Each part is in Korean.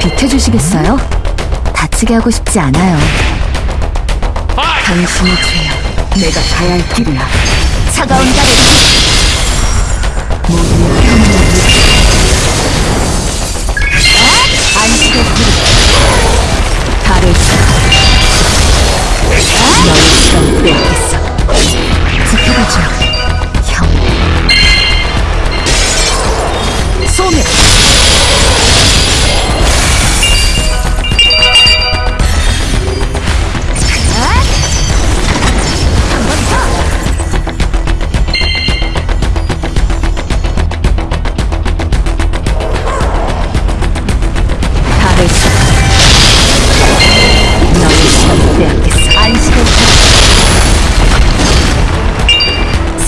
비켜주시겠어요? 다치게 하고 싶지 않아요. 당신의 죄야. 내가 가야 할 길이야. 차가운 가를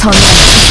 선한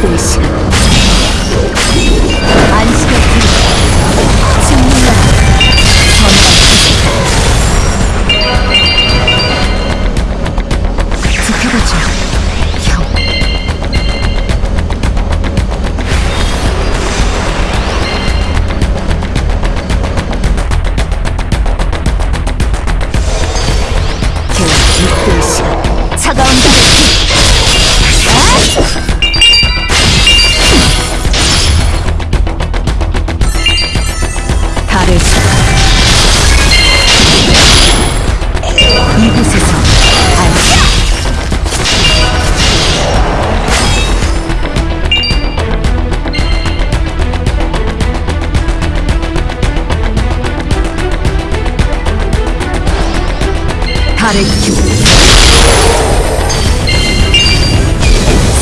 polícia. 발을 기울여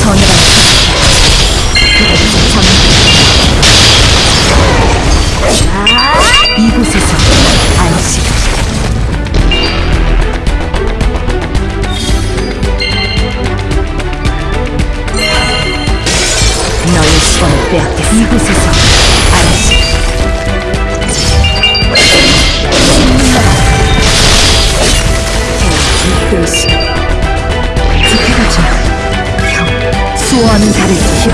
선을 이곳에서 안식 너의 도시 지켜보자. 형 소원 다를 힘